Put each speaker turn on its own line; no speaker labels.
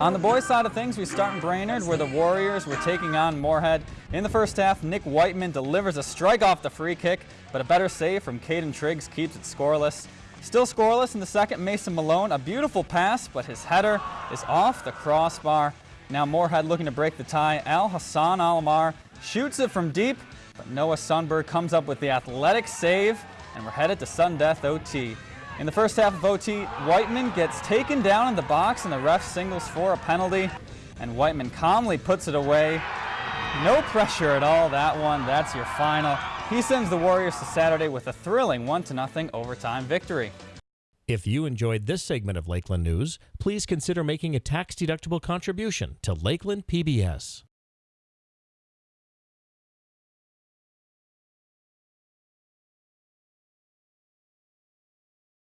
On the boys' side of things, we start in Brainerd, where the Warriors were taking on Moorhead. In the first half, Nick Whiteman delivers a strike off the free kick, but a better save from Caden Triggs keeps it scoreless. Still scoreless in the second, Mason Malone, a beautiful pass, but his header is off the crossbar. Now Moorhead looking to break the tie. Al Hassan Alamar shoots it from deep, but Noah Sunberg comes up with the athletic save, and we're headed to sudden death OT. In the first half of OT, Whiteman gets taken down in the box and the ref singles for a penalty, and Whiteman calmly puts it away. No pressure at all, that one. That's your final. He sends the Warriors to Saturday with a thrilling 1-0 overtime victory.
If you enjoyed this segment of Lakeland News, please consider making a tax-deductible contribution to Lakeland PBS.